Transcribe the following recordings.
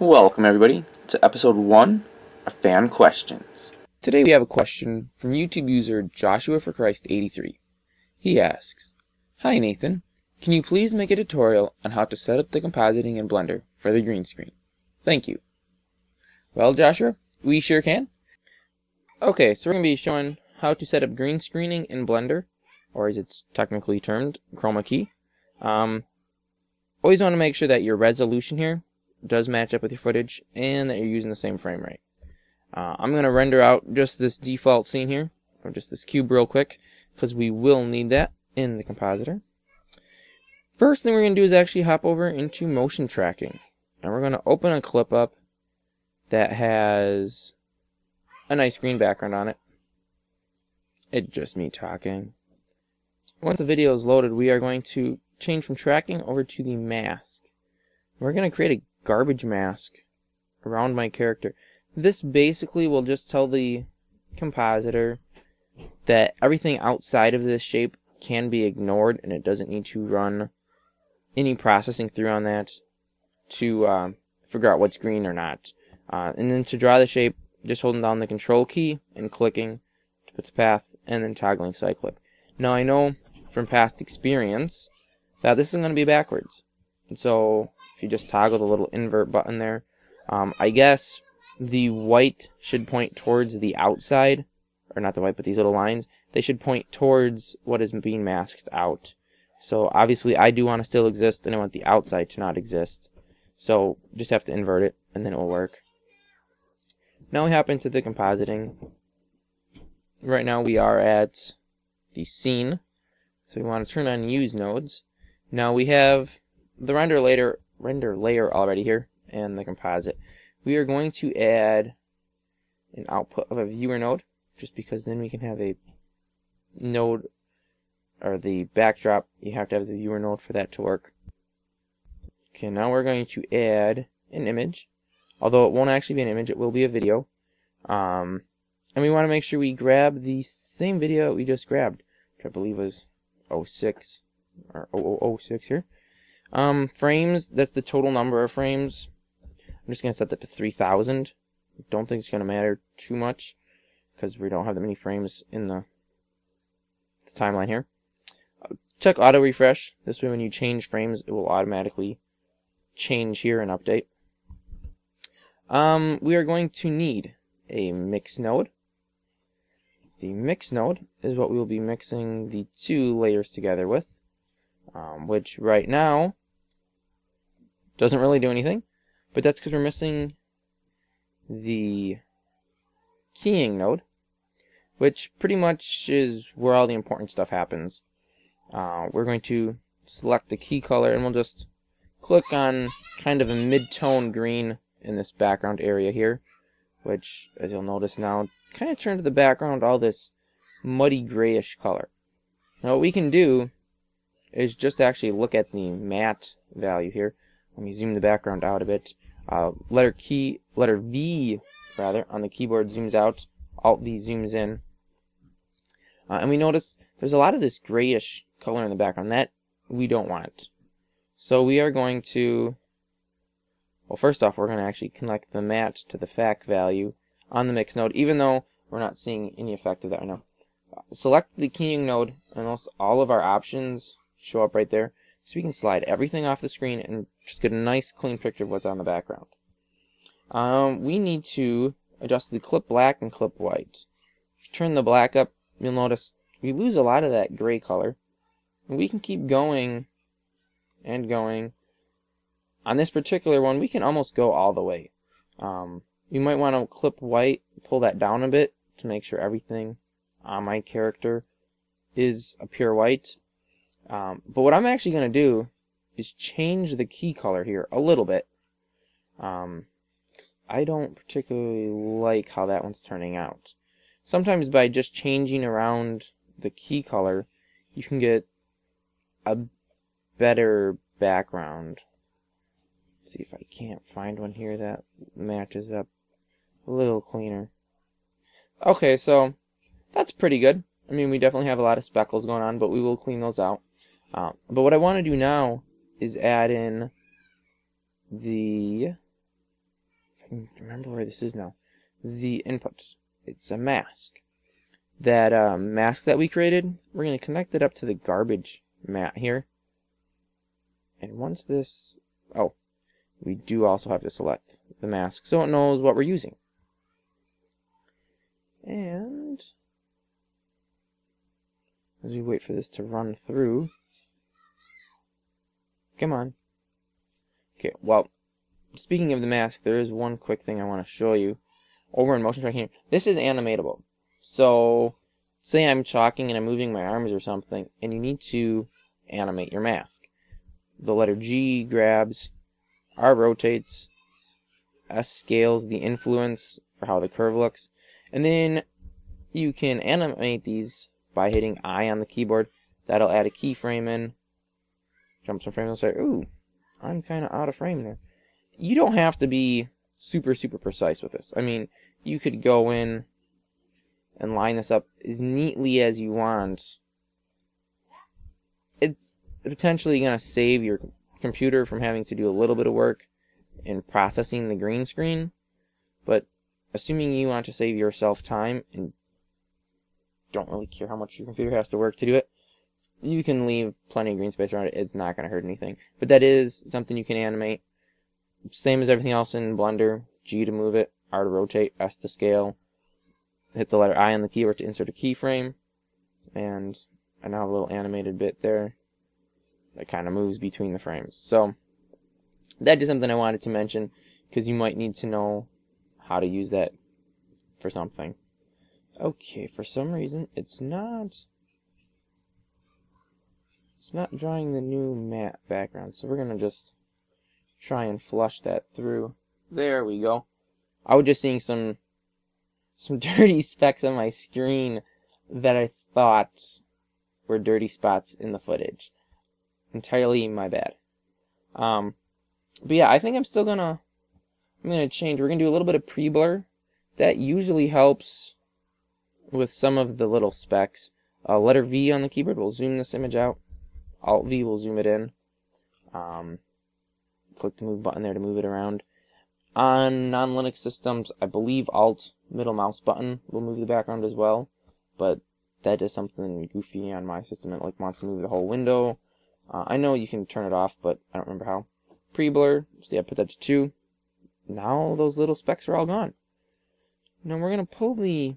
Welcome, everybody, to episode one of Fan Questions. Today we have a question from YouTube user Joshua for Christ 83. He asks, Hi Nathan, can you please make a tutorial on how to set up the compositing in Blender for the green screen? Thank you. Well, Joshua, we sure can. Okay, so we're going to be showing how to set up green screening in Blender, or as it's technically termed, chroma key. Um, always want to make sure that your resolution here does match up with your footage and that you're using the same frame rate. Uh, I'm going to render out just this default scene here, or just this cube real quick, because we will need that in the compositor. First thing we're going to do is actually hop over into motion tracking. And we're going to open a clip up that has a nice green background on it. It's just me talking. Once the video is loaded, we are going to change from tracking over to the mask. We're going to create a garbage mask around my character. This basically will just tell the compositor that everything outside of this shape can be ignored and it doesn't need to run any processing through on that to uh, figure out what's green or not. Uh, and then to draw the shape, just holding down the control key and clicking to put the path and then toggling cyclic. Now I know from past experience that this is going to be backwards. And so if you just toggle the little invert button there, um, I guess the white should point towards the outside, or not the white, but these little lines, they should point towards what is being masked out. So obviously I do want to still exist, and I want the outside to not exist. So just have to invert it, and then it will work. Now we hop into the compositing. Right now we are at the scene. So we want to turn on use nodes. Now we have the render layer, render layer already here and the composite. We are going to add an output of a viewer node just because then we can have a node or the backdrop. You have to have the viewer node for that to work. Okay, now we're going to add an image. Although it won't actually be an image, it will be a video. Um, and we want to make sure we grab the same video we just grabbed, which I believe was 06 or 0006 here. Um, frames, that's the total number of frames. I'm just going to set that to 3000. Don't think it's going to matter too much because we don't have that many frames in the, the timeline here. check auto refresh. This way when you change frames, it will automatically change here and update. Um, we are going to need a mix node. The mix node is what we will be mixing the two layers together with, um, which right now doesn't really do anything, but that's because we're missing the keying node, which pretty much is where all the important stuff happens. Uh, we're going to select the key color and we'll just click on kind of a mid-tone green in this background area here, which, as you'll notice now, kind of turned to the background all this muddy grayish color. Now what we can do is just actually look at the matte value here. Let me zoom the background out a bit. Uh, letter key, letter V, rather, on the keyboard zooms out. Alt V zooms in. Uh, and we notice there's a lot of this grayish color in the background. That we don't want. So we are going to well, first off, we're going to actually connect the matte to the FAC value on the mix node, even though we're not seeing any effect of that right now. select the keying node, and all of our options show up right there. So we can slide everything off the screen and just get a nice clean picture of what's on the background. Um, we need to adjust the clip black and clip white. If you turn the black up, you'll notice we lose a lot of that gray color. And we can keep going and going on this particular one, we can almost go all the way. Um, you might want to clip white, pull that down a bit to make sure everything on my character is a pure white. Um, but what I'm actually going to do is change the key color here a little bit. Um, because I don't particularly like how that one's turning out. Sometimes by just changing around the key color, you can get a better background see if I can't find one here that matches up a little cleaner. Okay, so that's pretty good. I mean, we definitely have a lot of speckles going on, but we will clean those out. Um, but what I want to do now is add in the I can remember where this is now. The inputs. It's a mask. That uh, mask that we created, we're going to connect it up to the garbage matte here. And once this, oh, we do also have to select the mask so it knows what we're using. And as we wait for this to run through, come on. Okay, well, speaking of the mask, there is one quick thing I want to show you over in motion tracking here. This is animatable. So, say I'm talking and I'm moving my arms or something, and you need to animate your mask. The letter G grabs, R rotates, S scales the influence for how the curve looks, and then you can animate these by hitting I on the keyboard. That'll add a keyframe in. Jump some frames and say, ooh, I'm kind of out of frame there. You don't have to be super, super precise with this. I mean, you could go in and line this up as neatly as you want. It's potentially going to save your computer from having to do a little bit of work in processing the green screen. But assuming you want to save yourself time and don't really care how much your computer has to work to do it, you can leave plenty of green space around it. It's not going to hurt anything. But that is something you can animate. Same as everything else in Blender. G to move it, R to rotate, S to scale. Hit the letter I on the keyboard to insert a keyframe. And I now have a little animated bit there that kind of moves between the frames. So that is something I wanted to mention because you might need to know how to use that for something. Okay, for some reason it's not it's not drawing the new matte background, so we're gonna just try and flush that through. There we go. I was just seeing some some dirty specks on my screen that I thought were dirty spots in the footage. Entirely my bad. Um, but yeah, I think I'm still gonna I'm gonna change. We're gonna do a little bit of pre-blur. That usually helps with some of the little specks. Uh, letter V on the keyboard will zoom this image out. Alt V will zoom it in. Um, click the move button there to move it around. On non-Linux systems, I believe Alt middle mouse button will move the background as well, but that is something goofy on my system. It like wants to move the whole window. Uh, I know you can turn it off, but I don't remember how. Pre-blur, so yeah, put that to 2. Now those little specks are all gone. Now we're going to pull the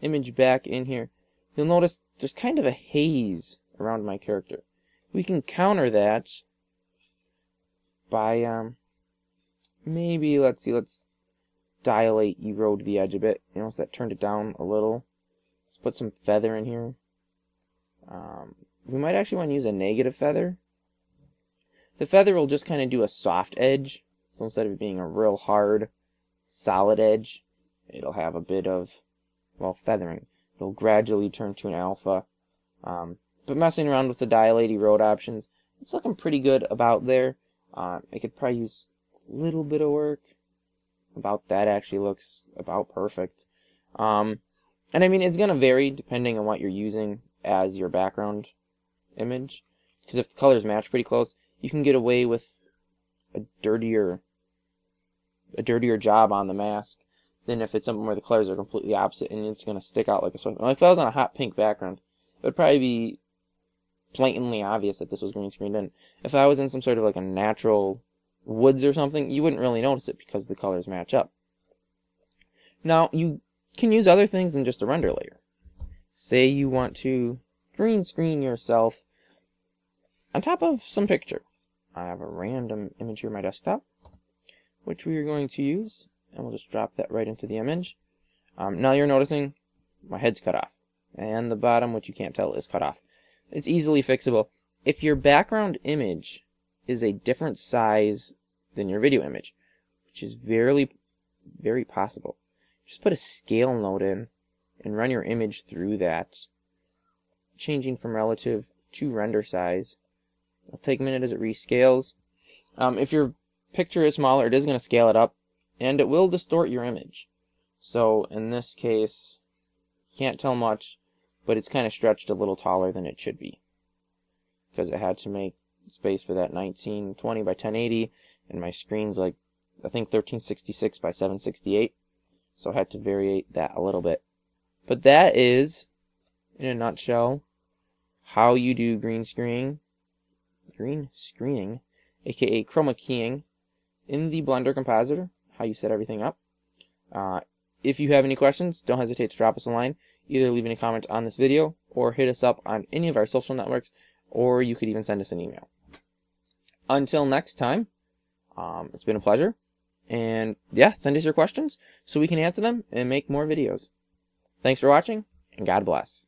image back in here. You'll notice there's kind of a haze around my character. We can counter that by, um, maybe, let's see, let's dilate, erode the edge a bit. You know, so that turned it down a little. Let's put some feather in here. Um, we might actually want to use a negative feather. The feather will just kind of do a soft edge. So instead of it being a real hard, solid edge, it'll have a bit of, well, feathering. It'll gradually turn to an alpha. Um, but messing around with the dilate erode options, it's looking pretty good about there. Uh, I could probably use a little bit of work. About that actually looks about perfect. Um, and I mean, it's going to vary depending on what you're using as your background image. Because if the colors match pretty close, you can get away with a dirtier a dirtier job on the mask than if it's something where the colors are completely opposite and it's going to stick out like a sore thumb. Like if I was on a hot pink background, it would probably be blatantly obvious that this was green screened in. If I was in some sort of like a natural woods or something, you wouldn't really notice it because the colors match up. Now, you can use other things than just a render layer. Say you want to green screen yourself on top of some picture. I have a random image here on my desktop, which we are going to use, and we'll just drop that right into the image. Um, now you're noticing my head's cut off, and the bottom, which you can't tell, is cut off. It's easily fixable. If your background image is a different size than your video image, which is very, very possible, just put a scale node in and run your image through that, changing from relative to render size. It'll take a minute as it rescales. Um, if your picture is smaller, it is going to scale it up, and it will distort your image. So in this case, can't tell much, but it's kind of stretched a little taller than it should be because it had to make space for that 1920 by 1080 and my screen's like I think 1366 by 768. So I had to variate that a little bit. But that is, in a nutshell, how you do green screening, green screening, aka chroma keying, in the Blender compositor, how you set everything up. Uh, if you have any questions, don't hesitate to drop us a line. Either leave any comments on this video or hit us up on any of our social networks, or you could even send us an email. Until next time, um, it's been a pleasure. And yeah, send us your questions so we can answer them and make more videos. Thanks for watching, and God bless.